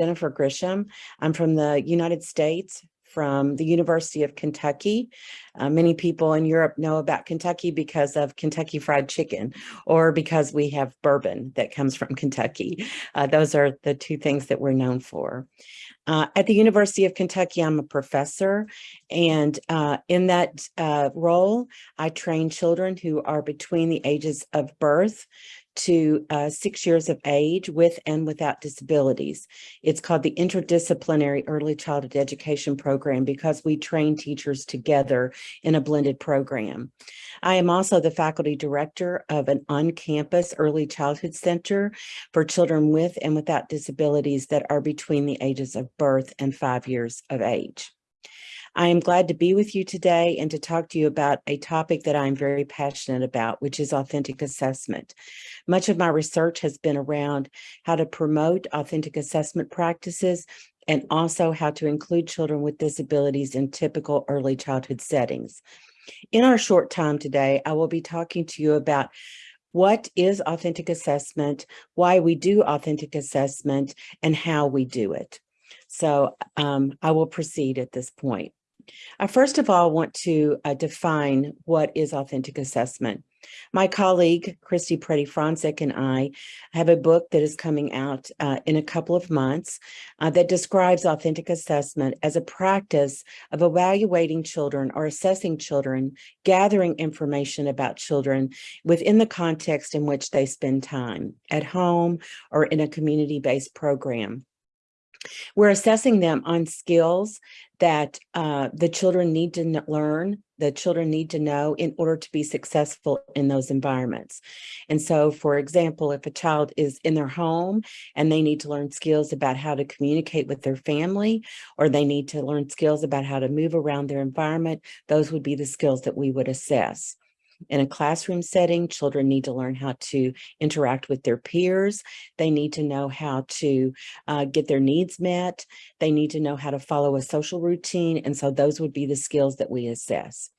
Jennifer Grisham. I'm from the United States, from the University of Kentucky. Uh, many people in Europe know about Kentucky because of Kentucky Fried Chicken or because we have bourbon that comes from Kentucky. Uh, those are the two things that we're known for. Uh, at the University of Kentucky, I'm a professor, and uh, in that uh, role, I train children who are between the ages of birth to uh, six years of age with and without disabilities. It's called the Interdisciplinary Early Childhood Education Program because we train teachers together in a blended program. I am also the faculty director of an on-campus early childhood center for children with and without disabilities that are between the ages of birth and five years of age. I am glad to be with you today and to talk to you about a topic that I'm very passionate about, which is authentic assessment. Much of my research has been around how to promote authentic assessment practices and also how to include children with disabilities in typical early childhood settings. In our short time today, I will be talking to you about what is authentic assessment, why we do authentic assessment, and how we do it. So um, I will proceed at this point. I first of all want to uh, define what is authentic assessment. My colleague, Kristie Pretti-Frontczak and I have a book that is coming out uh, in a couple of months uh, that describes authentic assessment as a practice of evaluating children or assessing children, gathering information about children within the context in which they spend time at home or in a community-based program. We're assessing them on skills that uh, the children need to learn, the children need to know in order to be successful in those environments. And so, for example, if a child is in their home and they need to learn skills about how to communicate with their family, or they need to learn skills about how to move around their environment, those would be the skills that we would assess. In a classroom setting, children need to learn how to interact with their peers. They need to know how to uh, get their needs met. They need to know how to follow a social routine. And so those would be the skills that we assess.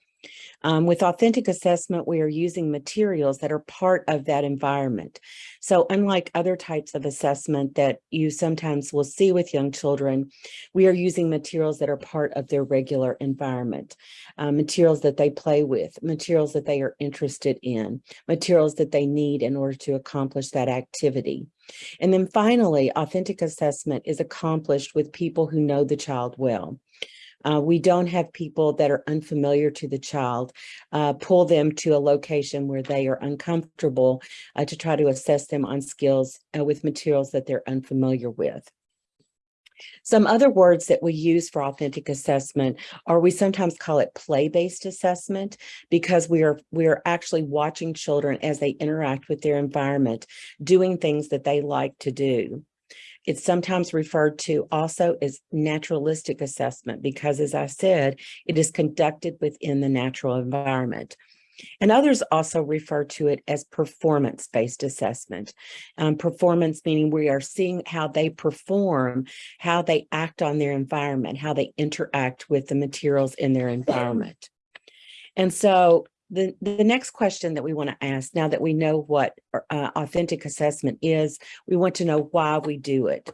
Um, with authentic assessment, we are using materials that are part of that environment. So unlike other types of assessment that you sometimes will see with young children, we are using materials that are part of their regular environment, uh, materials that they play with, materials that they are interested in, materials that they need in order to accomplish that activity. And then finally, authentic assessment is accomplished with people who know the child well. Uh, we don't have people that are unfamiliar to the child, uh, pull them to a location where they are uncomfortable uh, to try to assess them on skills uh, with materials that they're unfamiliar with. Some other words that we use for authentic assessment are we sometimes call it play-based assessment because we are we are actually watching children as they interact with their environment, doing things that they like to do. It's sometimes referred to also as naturalistic assessment because, as I said, it is conducted within the natural environment. And others also refer to it as performance-based assessment. Um, performance meaning we are seeing how they perform, how they act on their environment, how they interact with the materials in their environment. And so the, the next question that we want to ask now that we know what uh, authentic assessment is, we want to know why we do it.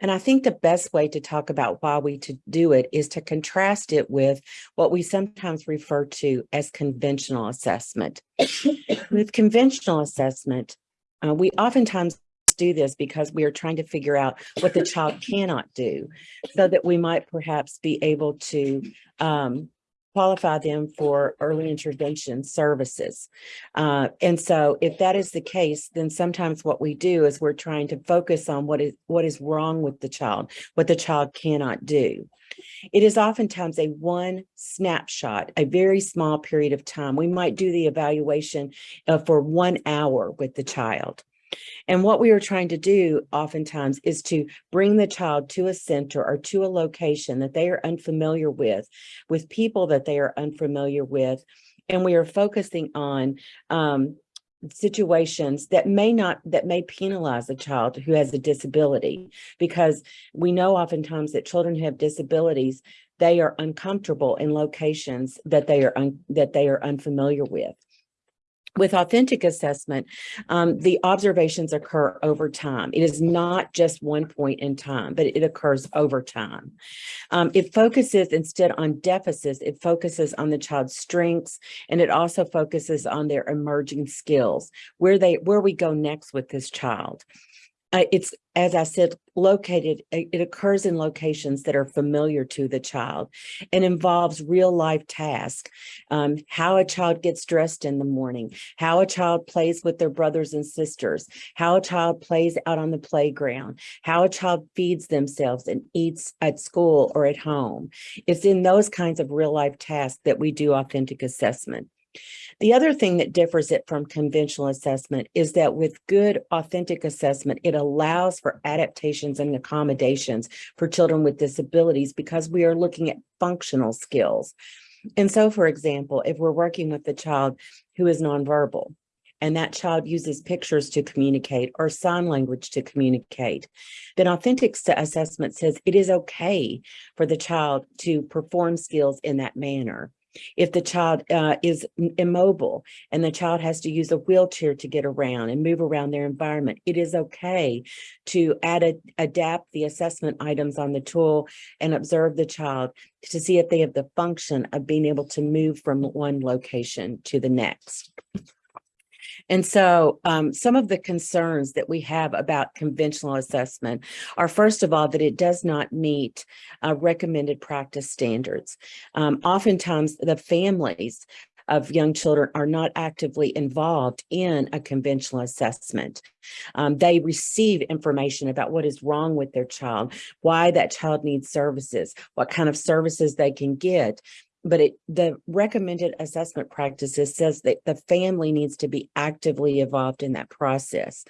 And I think the best way to talk about why we to do it is to contrast it with what we sometimes refer to as conventional assessment. with conventional assessment, uh, we oftentimes do this because we are trying to figure out what the child cannot do so that we might perhaps be able to um, qualify them for early intervention services. Uh, and so if that is the case, then sometimes what we do is we're trying to focus on what is what is wrong with the child, what the child cannot do. It is oftentimes a one snapshot, a very small period of time. We might do the evaluation uh, for one hour with the child. And what we are trying to do oftentimes is to bring the child to a center or to a location that they are unfamiliar with, with people that they are unfamiliar with. And we are focusing on um, situations that may not that may penalize a child who has a disability because we know oftentimes that children who have disabilities they are uncomfortable in locations that they are that they are unfamiliar with with authentic assessment, um, the observations occur over time. It is not just one point in time, but it occurs over time. Um, it focuses instead on deficits, it focuses on the child's strengths, and it also focuses on their emerging skills, where they where we go next with this child uh, it's, as I said, located, it occurs in locations that are familiar to the child and involves real life tasks. Um, how a child gets dressed in the morning, how a child plays with their brothers and sisters, how a child plays out on the playground, how a child feeds themselves and eats at school or at home. It's in those kinds of real life tasks that we do authentic assessment. The other thing that differs it from conventional assessment is that with good authentic assessment, it allows for adaptations and accommodations for children with disabilities because we are looking at functional skills. And so, for example, if we're working with a child who is nonverbal, and that child uses pictures to communicate or sign language to communicate, then authentic assessment says it is okay for the child to perform skills in that manner. If the child uh, is immobile and the child has to use a wheelchair to get around and move around their environment, it is okay to add a, adapt the assessment items on the tool and observe the child to see if they have the function of being able to move from one location to the next. And so um, some of the concerns that we have about conventional assessment are, first of all, that it does not meet uh, recommended practice standards. Um, oftentimes, the families of young children are not actively involved in a conventional assessment. Um, they receive information about what is wrong with their child, why that child needs services, what kind of services they can get, but it the recommended assessment practices says that the family needs to be actively involved in that process.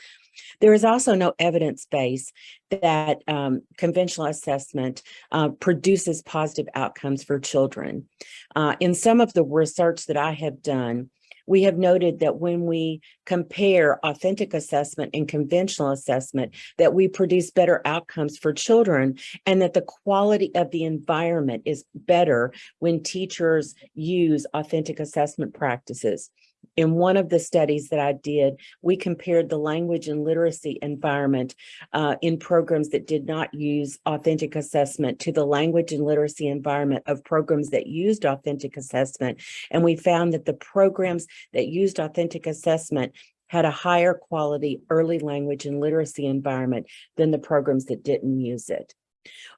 There is also no evidence base that um, conventional assessment uh, produces positive outcomes for children. Uh, in some of the research that I have done, we have noted that when we compare authentic assessment and conventional assessment, that we produce better outcomes for children and that the quality of the environment is better when teachers use authentic assessment practices in one of the studies that I did, we compared the language and literacy environment uh, in programs that did not use authentic assessment to the language and literacy environment of programs that used authentic assessment. And we found that the programs that used authentic assessment had a higher quality early language and literacy environment than the programs that didn't use it.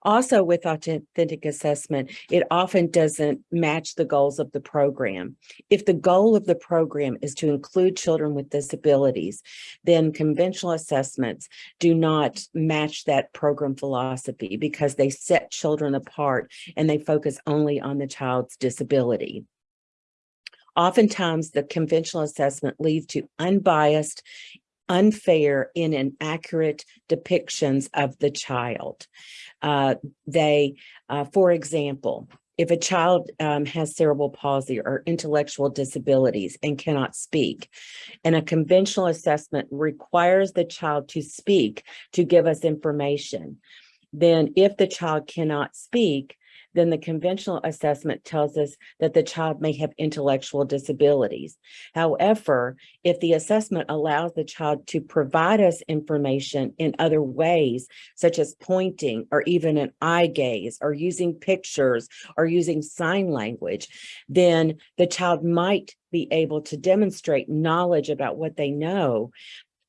Also with authentic assessment, it often doesn't match the goals of the program. If the goal of the program is to include children with disabilities, then conventional assessments do not match that program philosophy because they set children apart and they focus only on the child's disability. Oftentimes, the conventional assessment leads to unbiased unfair and inaccurate depictions of the child. Uh, they, uh, for example, if a child um, has cerebral palsy or intellectual disabilities and cannot speak, and a conventional assessment requires the child to speak to give us information, then if the child cannot speak, then the conventional assessment tells us that the child may have intellectual disabilities. However, if the assessment allows the child to provide us information in other ways, such as pointing or even an eye gaze or using pictures or using sign language, then the child might be able to demonstrate knowledge about what they know,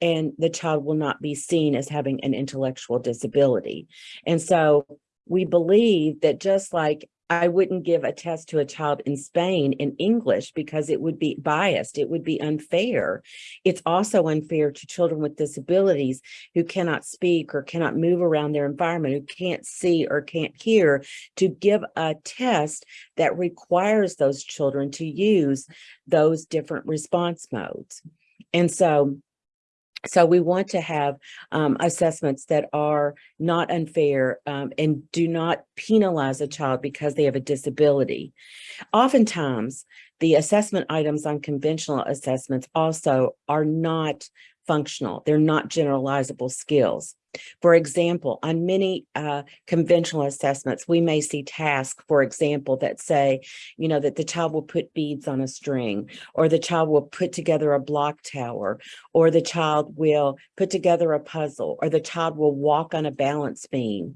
and the child will not be seen as having an intellectual disability. And so we believe that just like I wouldn't give a test to a child in Spain in English because it would be biased. It would be unfair. It's also unfair to children with disabilities who cannot speak or cannot move around their environment, who can't see or can't hear, to give a test that requires those children to use those different response modes. And so so we want to have um, assessments that are not unfair um, and do not penalize a child because they have a disability. Oftentimes, the assessment items on conventional assessments also are not functional. They're not generalizable skills. For example, on many uh, conventional assessments, we may see tasks, for example, that say, you know, that the child will put beads on a string, or the child will put together a block tower, or the child will put together a puzzle, or the child will walk on a balance beam.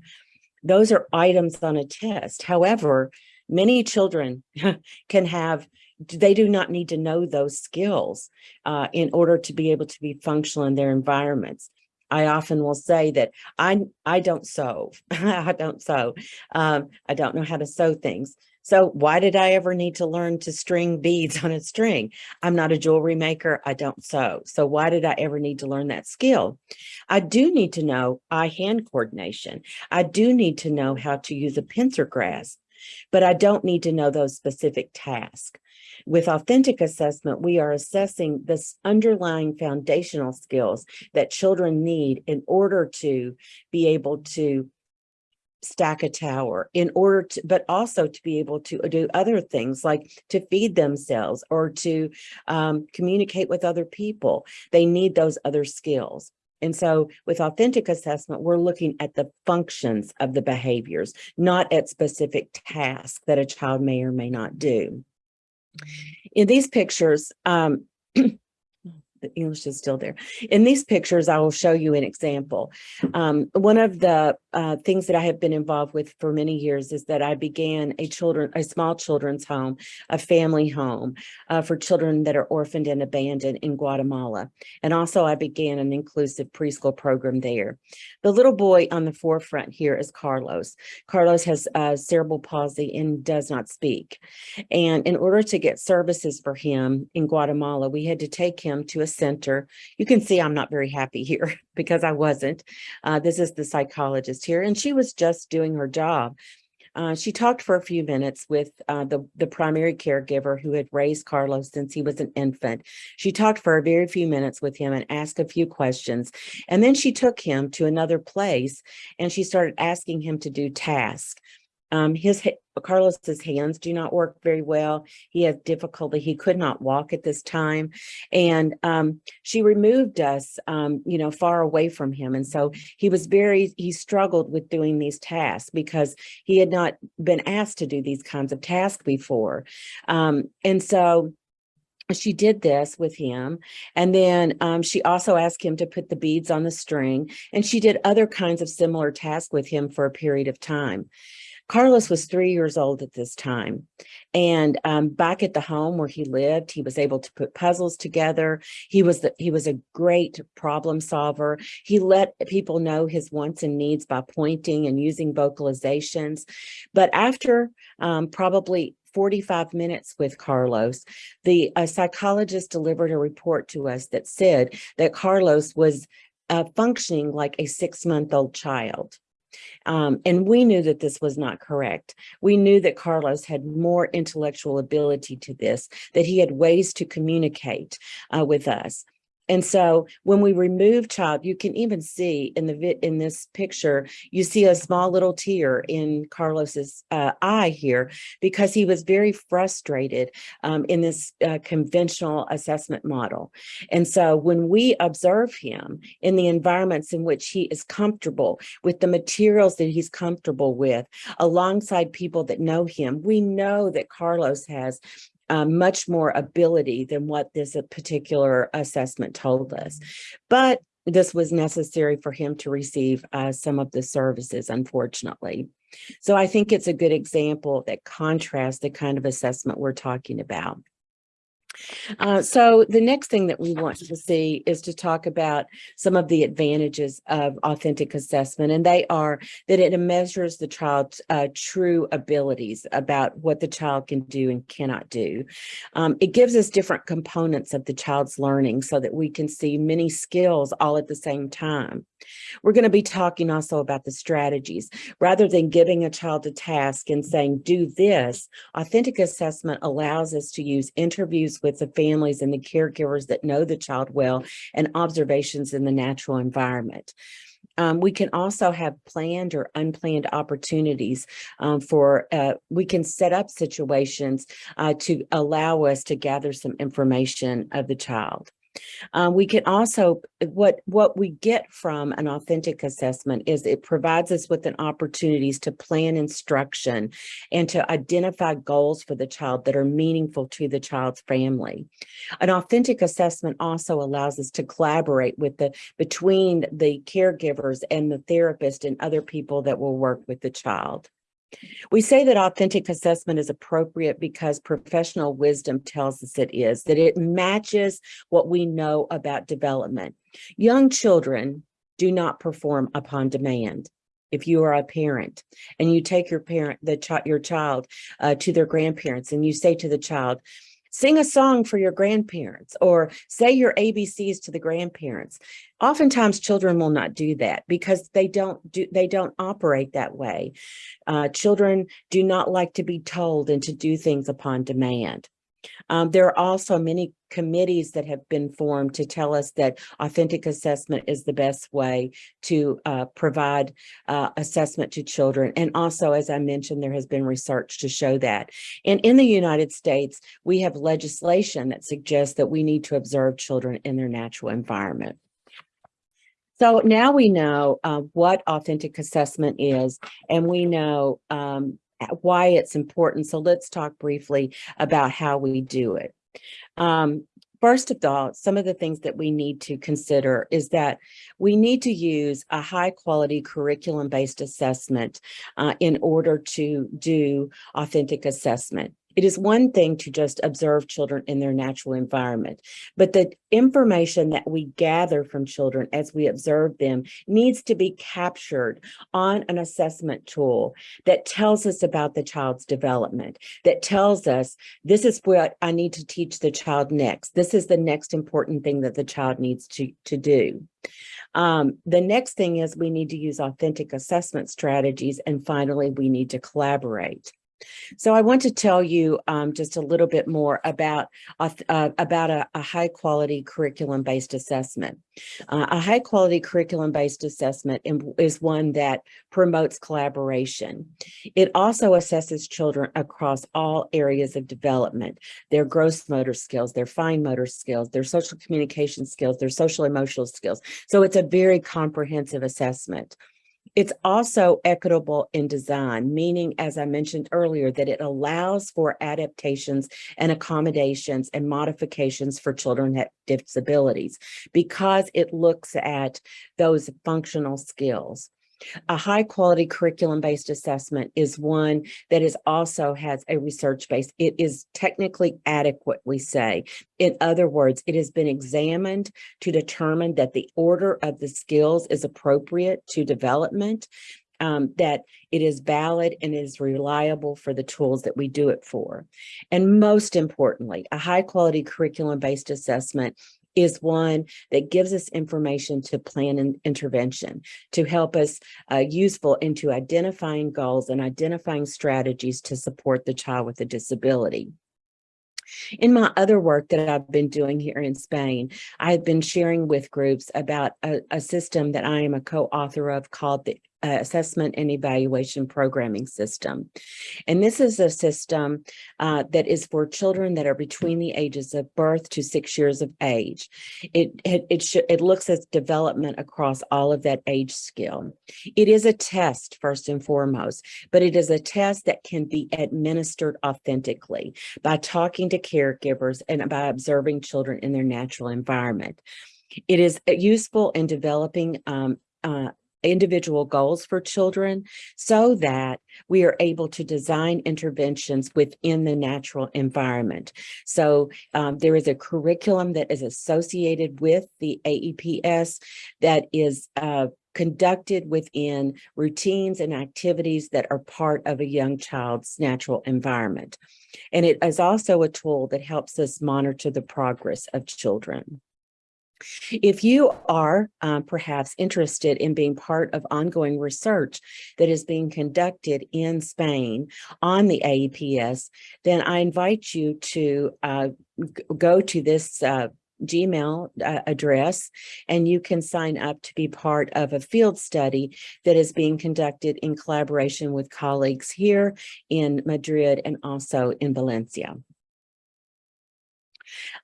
Those are items on a test. However, many children can have they do not need to know those skills uh, in order to be able to be functional in their environments. I often will say that I I don't sew. I don't sew. Um, I don't know how to sew things. So why did I ever need to learn to string beads on a string? I'm not a jewelry maker. I don't sew. So why did I ever need to learn that skill? I do need to know eye-hand coordination. I do need to know how to use a pincer grasp, but I don't need to know those specific tasks. With authentic assessment, we are assessing this underlying foundational skills that children need in order to be able to stack a tower in order to but also to be able to do other things like to feed themselves or to um, communicate with other people. They need those other skills. And so with authentic assessment we're looking at the functions of the behaviors not at specific tasks that a child may or may not do in these pictures, um, the English is still there. In these pictures, I will show you an example. Um, one of the uh, things that I have been involved with for many years is that I began a children, a small children's home, a family home uh, for children that are orphaned and abandoned in Guatemala. And also I began an inclusive preschool program there. The little boy on the forefront here is Carlos. Carlos has uh, cerebral palsy and does not speak. And in order to get services for him in Guatemala, we had to take him to a center. You can see I'm not very happy here because I wasn't. Uh, this is the psychologist here, and she was just doing her job. Uh, she talked for a few minutes with uh, the, the primary caregiver who had raised Carlos since he was an infant. She talked for a very few minutes with him and asked a few questions. And then she took him to another place and she started asking him to do tasks. Um, his Carlos's hands do not work very well. He has difficulty. He could not walk at this time. And um, she removed us, um, you know, far away from him. And so he was very, he struggled with doing these tasks because he had not been asked to do these kinds of tasks before. Um, and so she did this with him and then um, she also asked him to put the beads on the string and she did other kinds of similar tasks with him for a period of time Carlos was three years old at this time. And um, back at the home where he lived, he was able to put puzzles together. He was the, he was a great problem solver. He let people know his wants and needs by pointing and using vocalizations. But after um, probably 45 minutes with Carlos, the psychologist delivered a report to us that said that Carlos was uh, functioning like a six-month-old child. Um, and we knew that this was not correct. We knew that Carlos had more intellectual ability to this, that he had ways to communicate uh, with us. And so when we remove child, you can even see in the in this picture, you see a small little tear in Carlos's uh, eye here because he was very frustrated um, in this uh, conventional assessment model. And so when we observe him in the environments in which he is comfortable with the materials that he's comfortable with, alongside people that know him, we know that Carlos has uh, much more ability than what this particular assessment told us. But this was necessary for him to receive uh, some of the services, unfortunately. So I think it's a good example that contrasts the kind of assessment we're talking about. Uh, so the next thing that we want to see is to talk about some of the advantages of authentic assessment, and they are that it measures the child's uh, true abilities about what the child can do and cannot do. Um, it gives us different components of the child's learning so that we can see many skills all at the same time. We're going to be talking also about the strategies. Rather than giving a child a task and saying, do this, authentic assessment allows us to use interviews with the families and the caregivers that know the child well and observations in the natural environment. Um, we can also have planned or unplanned opportunities um, for, uh, we can set up situations uh, to allow us to gather some information of the child. Uh, we can also, what, what we get from an authentic assessment is it provides us with an opportunities to plan instruction and to identify goals for the child that are meaningful to the child's family. An authentic assessment also allows us to collaborate with the, between the caregivers and the therapist and other people that will work with the child. We say that authentic assessment is appropriate because professional wisdom tells us it is, that it matches what we know about development. Young children do not perform upon demand. If you are a parent and you take your parent, the ch your child uh, to their grandparents and you say to the child, sing a song for your grandparents or say your ABCs to the grandparents. Oftentimes children will not do that because they don't do they don't operate that way. Uh, children do not like to be told and to do things upon demand. Um, there are also many committees that have been formed to tell us that authentic assessment is the best way to uh, provide uh, assessment to children. And also, as I mentioned, there has been research to show that. And in the United States, we have legislation that suggests that we need to observe children in their natural environment. So now we know uh, what authentic assessment is, and we know um, why it's important. So let's talk briefly about how we do it. Um, First of all, some of the things that we need to consider is that we need to use a high quality curriculum based assessment uh, in order to do authentic assessment. It is one thing to just observe children in their natural environment, but the information that we gather from children as we observe them needs to be captured on an assessment tool that tells us about the child's development, that tells us this is what I need to teach the child next. This is the next important thing that the child needs to, to do. Um, the next thing is we need to use authentic assessment strategies. And finally, we need to collaborate. So I want to tell you um, just a little bit more about, uh, about a, a, high quality curriculum based assessment. Uh, a high quality curriculum based assessment is one that promotes collaboration. It also assesses children across all areas of development, their gross motor skills, their fine motor skills, their social communication skills, their social emotional skills. So it's a very comprehensive assessment. It's also equitable in design, meaning, as I mentioned earlier, that it allows for adaptations and accommodations and modifications for children with disabilities because it looks at those functional skills. A high quality curriculum based assessment is one that is also has a research base. It is technically adequate, we say. In other words, it has been examined to determine that the order of the skills is appropriate to development, um, that it is valid and is reliable for the tools that we do it for. And most importantly, a high quality curriculum based assessment is one that gives us information to plan an intervention, to help us uh, useful into identifying goals and identifying strategies to support the child with a disability. In my other work that I've been doing here in Spain, I've been sharing with groups about a, a system that I am a co-author of called the uh, assessment and evaluation programming system. And this is a system uh, that is for children that are between the ages of birth to six years of age. It, it, it, it looks at development across all of that age scale. It is a test first and foremost, but it is a test that can be administered authentically by talking to caregivers and by observing children in their natural environment. It is uh, useful in developing um, uh, individual goals for children so that we are able to design interventions within the natural environment. So um, there is a curriculum that is associated with the AEPS that is uh, conducted within routines and activities that are part of a young child's natural environment. And it is also a tool that helps us monitor the progress of children. If you are um, perhaps interested in being part of ongoing research that is being conducted in Spain on the AEPS, then I invite you to uh, go to this uh, Gmail uh, address, and you can sign up to be part of a field study that is being conducted in collaboration with colleagues here in Madrid and also in Valencia.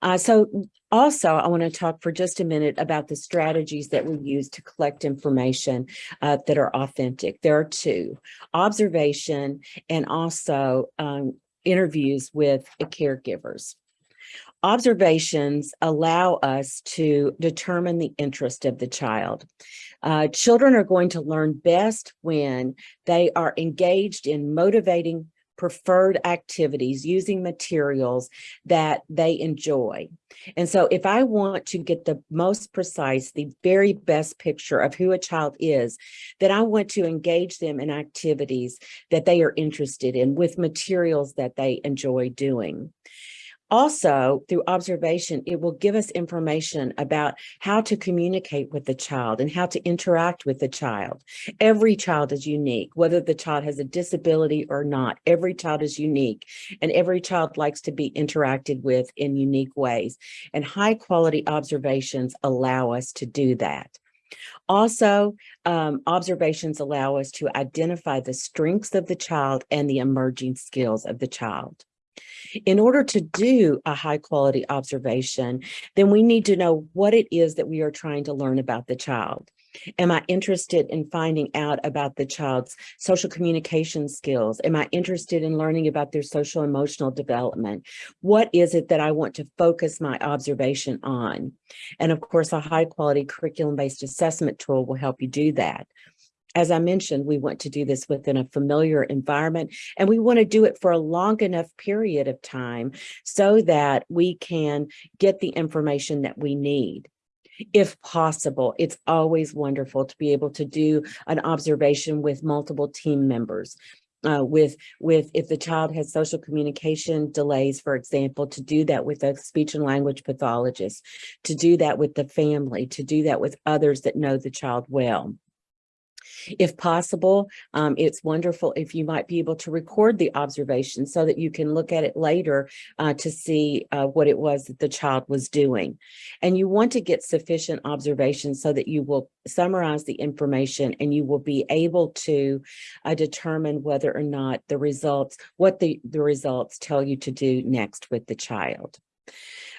Uh, so also, I want to talk for just a minute about the strategies that we use to collect information uh, that are authentic. There are two, observation and also um, interviews with caregivers. Observations allow us to determine the interest of the child. Uh, children are going to learn best when they are engaged in motivating preferred activities using materials that they enjoy. And so if I want to get the most precise, the very best picture of who a child is, then I want to engage them in activities that they are interested in with materials that they enjoy doing. Also, through observation, it will give us information about how to communicate with the child and how to interact with the child. Every child is unique, whether the child has a disability or not. Every child is unique and every child likes to be interacted with in unique ways. And high quality observations allow us to do that. Also, um, observations allow us to identify the strengths of the child and the emerging skills of the child. In order to do a high quality observation, then we need to know what it is that we are trying to learn about the child. Am I interested in finding out about the child's social communication skills? Am I interested in learning about their social emotional development? What is it that I want to focus my observation on? And of course, a high quality curriculum based assessment tool will help you do that. As I mentioned, we want to do this within a familiar environment and we want to do it for a long enough period of time so that we can get the information that we need. If possible, it's always wonderful to be able to do an observation with multiple team members. Uh, with with if the child has social communication delays, for example, to do that with a speech and language pathologist, to do that with the family, to do that with others that know the child well. If possible, um, it's wonderful if you might be able to record the observation so that you can look at it later uh, to see uh, what it was that the child was doing. And you want to get sufficient observations so that you will summarize the information and you will be able to uh, determine whether or not the results, what the, the results tell you to do next with the child.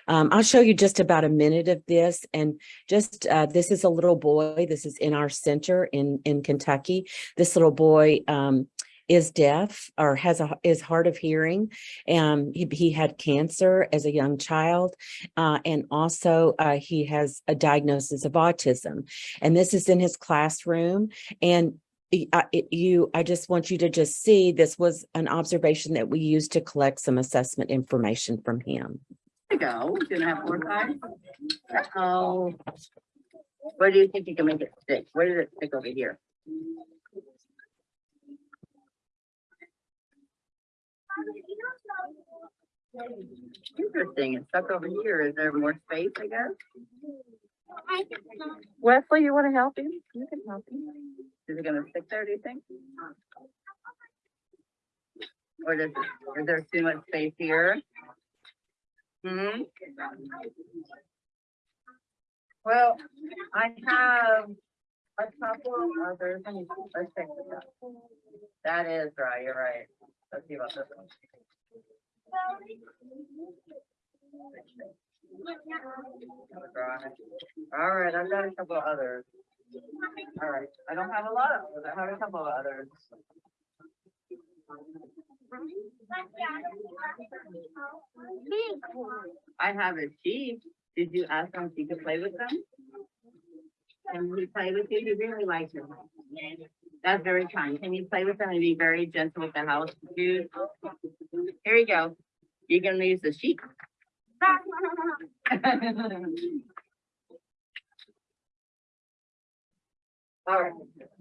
Um, I'll show you just about a minute of this and just uh, this is a little boy. This is in our center in, in Kentucky. This little boy um, is deaf or has a is hard of hearing and he, he had cancer as a young child uh, and also uh, he has a diagnosis of autism and this is in his classroom and I, it, you, I just want you to just see this was an observation that we used to collect some assessment information from him. Go. Gonna have more time. Oh. Where do you think you can make it stick? Where did it stick over here? Interesting. It's stuck over here. Is there more space, I guess? Wesley, you wanna help him? You can help him. Is it gonna stick there, do you think? Or does, is there too much space here? Hmm. Well, I have a couple of others. Let's this out. That is right, you're right. Let's see about this one. All right, I've got a couple of others. All right, I don't have a lot of, those. I have a couple of others. I have a sheep. Did you ask him if he could play with them? Can he play with you? He really likes them. That's very kind. Can you play with them and be very gentle with the house, dude? Here you go. You're gonna use the sheep. All right,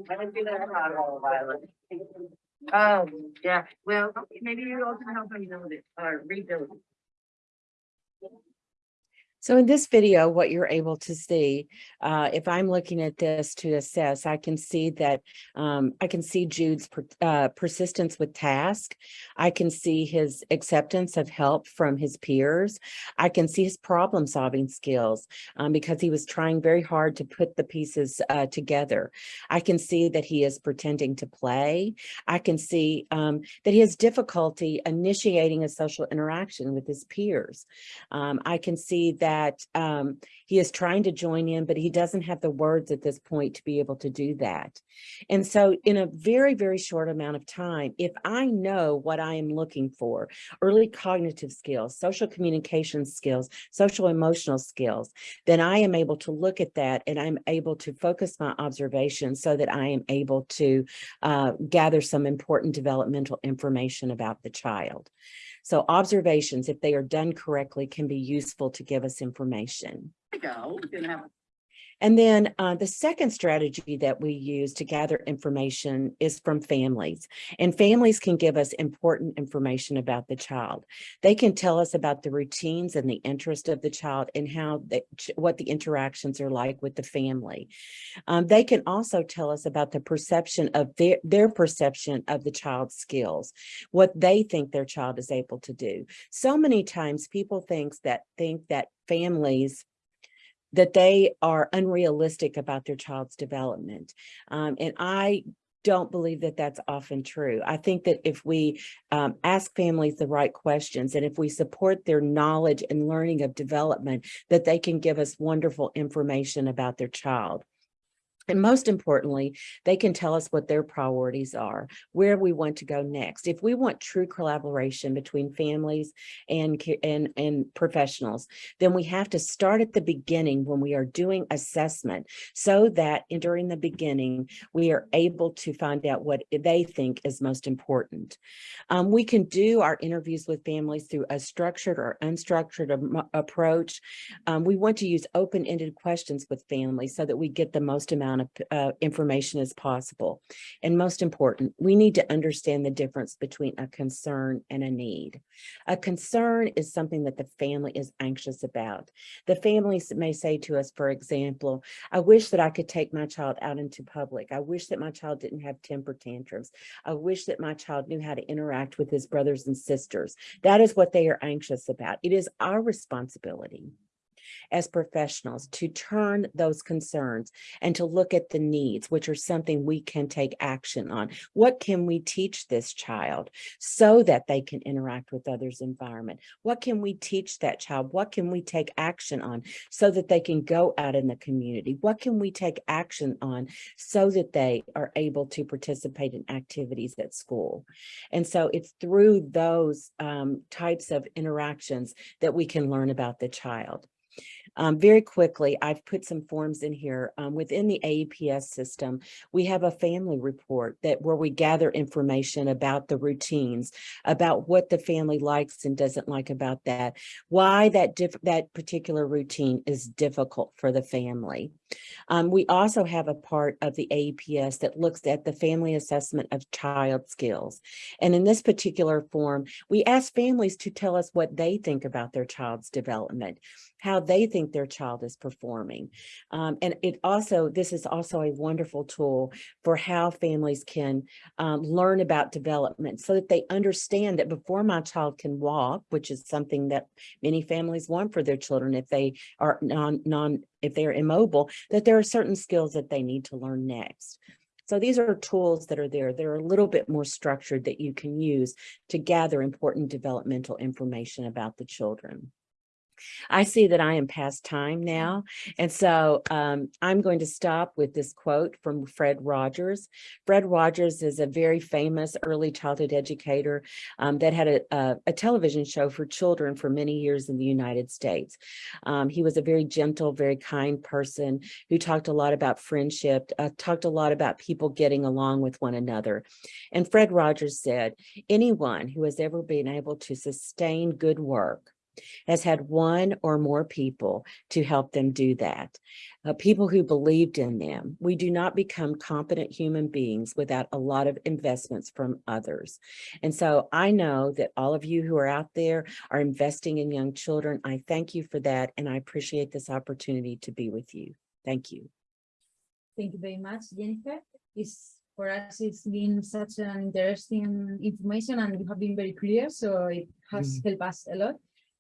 let me do that roll, Violet. Oh, yeah, well, maybe you all can help me build it, uh, or rebuild it. So in this video, what you're able to see, uh, if I'm looking at this to assess, I can see that um, I can see Jude's per, uh, persistence with task. I can see his acceptance of help from his peers. I can see his problem solving skills um, because he was trying very hard to put the pieces uh, together. I can see that he is pretending to play. I can see um, that he has difficulty initiating a social interaction with his peers. Um, I can see that that um, he is trying to join in, but he doesn't have the words at this point to be able to do that. And so in a very, very short amount of time, if I know what I am looking for, early cognitive skills, social communication skills, social emotional skills, then I am able to look at that and I'm able to focus my observations so that I am able to uh, gather some important developmental information about the child. So observations, if they are done correctly, can be useful to give us information. Go, we're gonna have And then uh, the second strategy that we use to gather information is from families. And families can give us important information about the child. They can tell us about the routines and the interest of the child and how they, what the interactions are like with the family. Um, they can also tell us about the perception of their, their perception of the child's skills, what they think their child is able to do. So many times people thinks that think that families that they are unrealistic about their child's development. Um, and I don't believe that that's often true. I think that if we um, ask families the right questions and if we support their knowledge and learning of development, that they can give us wonderful information about their child. And most importantly, they can tell us what their priorities are, where we want to go next. If we want true collaboration between families and, and, and professionals, then we have to start at the beginning when we are doing assessment so that during the beginning, we are able to find out what they think is most important. Um, we can do our interviews with families through a structured or unstructured approach. Um, we want to use open-ended questions with families so that we get the most amount amount of uh, information as possible. And most important, we need to understand the difference between a concern and a need. A concern is something that the family is anxious about. The families may say to us, for example, I wish that I could take my child out into public. I wish that my child didn't have temper tantrums. I wish that my child knew how to interact with his brothers and sisters. That is what they are anxious about. It is our responsibility as professionals to turn those concerns and to look at the needs, which are something we can take action on. What can we teach this child so that they can interact with others' environment? What can we teach that child? What can we take action on so that they can go out in the community? What can we take action on so that they are able to participate in activities at school? And so it's through those um, types of interactions that we can learn about the child. Um, very quickly, I've put some forms in here. Um, within the AEPS system, we have a family report that where we gather information about the routines, about what the family likes and doesn't like about that, why that that particular routine is difficult for the family. Um, we also have a part of the AEPS that looks at the family assessment of child skills. And in this particular form, we ask families to tell us what they think about their child's development, how they think their child is performing. Um, and it also, this is also a wonderful tool for how families can um, learn about development so that they understand that before my child can walk, which is something that many families want for their children if they are non, non if they're immobile, that there are certain skills that they need to learn next. So these are tools that are there. They're a little bit more structured that you can use to gather important developmental information about the children. I see that I am past time now. And so um, I'm going to stop with this quote from Fred Rogers. Fred Rogers is a very famous early childhood educator um, that had a, a, a, television show for children for many years in the United States. Um, he was a very gentle, very kind person who talked a lot about friendship, uh, talked a lot about people getting along with one another. And Fred Rogers said, anyone who has ever been able to sustain good work has had one or more people to help them do that. Uh, people who believed in them. We do not become competent human beings without a lot of investments from others. And so I know that all of you who are out there are investing in young children. I thank you for that. And I appreciate this opportunity to be with you. Thank you. Thank you very much, Jennifer. It's for us, it's been such an interesting information and you have been very clear, so it has helped us a lot.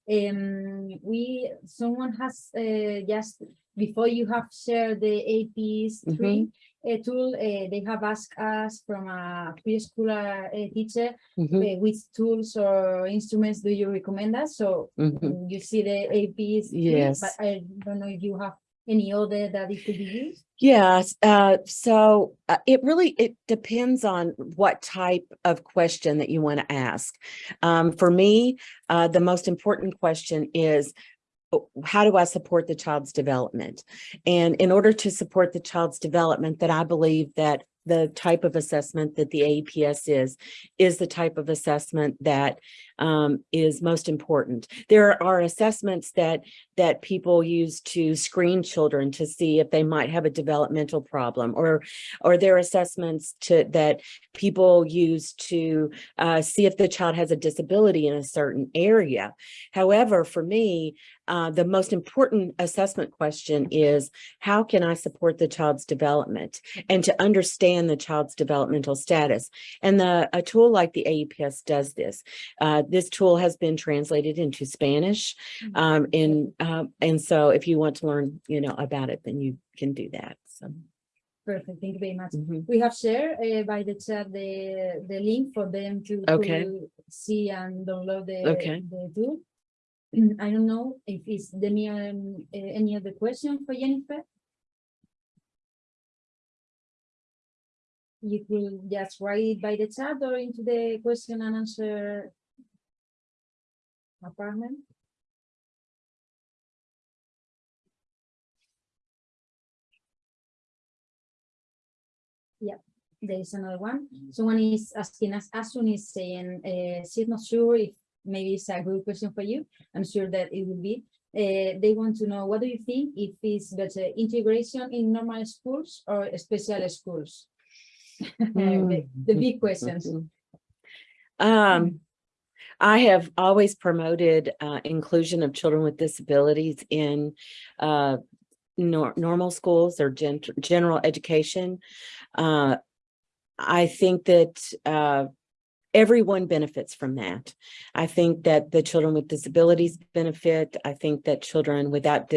Um, we, someone has uh, just, before you have shared the AEPS three uh, tool, uh, they have asked us from a preschooler uh, teacher, Mhm, uh, which tools or instruments do you recommend us? So mm, you see the AEPS. three, But I don't know if you have any other that it could be used. Yes, uh, so uh, it really, it depends on what type of question that you want to ask. Um, for me, uh, the most important question is, uh, how do I support the child's development? And in order to support the child's development, that I believe that the type of assessment that the AEPS is, is the type of assessment that um, is most important. There are assessments that that people use to screen children to see if they might have a developmental problem or or there are assessments to that people use to uh, see if the child has a disability in a certain area. However, for me, uh, the most important assessment question is how can I support the child's development and to understand the child's developmental status. And the a tool like the AEPS does this. Uh, this tool has been translated into Spanish. Um, and, um, and so if you want to learn, you know, about it, then you can do that. So. Perfect, thank you very much. mhm. We have shared uh, by the chat the, the link for them to, Okay. to see and download the, Okay. the tool. I don't know if it's any, um, uh, any other question for Jennifer? You could just write it by the chat or into the question and answer apartment. Yeah, there is another one. Someone is asking us, Asun is saying, uh, she's not sure if maybe it's a good question for you. I'm sure that it will be. Uh, they want to know, what do you think if it's better integration in normal schools or special schools? The, the big questions. Um, I have always promoted uh, inclusion of children with disabilities in uh, nor- normal schools or gen- general education. Uh, I think that uh, everyone benefits from that. I think that the children with disabilities benefit. I think that children without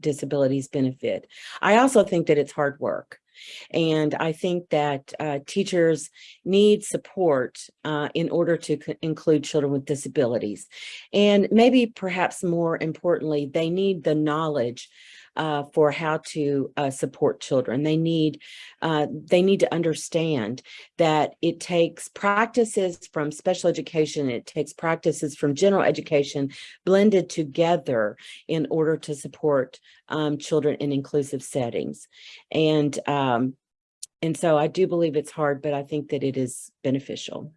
disabilities benefit. I also think that it's hard work. And I think that uh, teachers need support uh, in order to include children with disabilities. And maybe perhaps more importantly, they need the knowledge uh, for how to uh, support children. They need uh, they need to understand that it takes practices from special education, it takes practices from general education blended together in order to support um, children in inclusive settings. And um, and so I do believe it's hard, but I think that it is beneficial.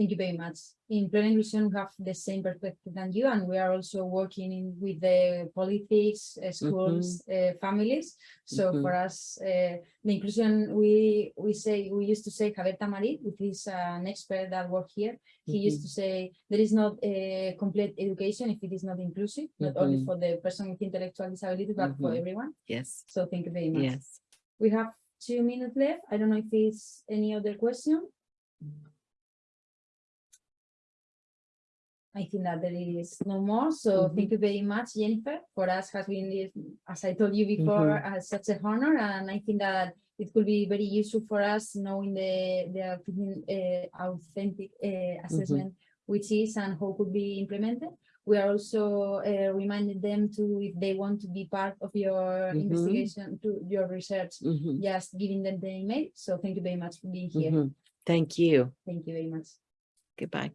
Thank you very much. In Plena Inclusión, we have the same perspective than you, and we are also working in with the politics, uh, schools, uh, families. So Mhm. for us, uh, the inclusion, we we say we used to say Javier Tamarit, which is an expert that work here. He used to say there is not a complete education if it is not inclusive, not only Mhm. for the person with intellectual disability, but for everyone. Yes, So thank you very much. yes. We have two minutes left. I don't know if it's any other question. I think that there is no more, so Mhm. thank you very much, Jennifer. For us has been, as I told you before, uh, such a honor, and I think that it could be very useful for us knowing the the authentic, uh, authentic uh, assessment, which is and how could be implemented. We are also uh, reminding them to, if they want to be part of your Mhm. investigation, to your research, Mhm, just giving them the email. So thank you very much for being here. Thank you. Thank you very much. Goodbye.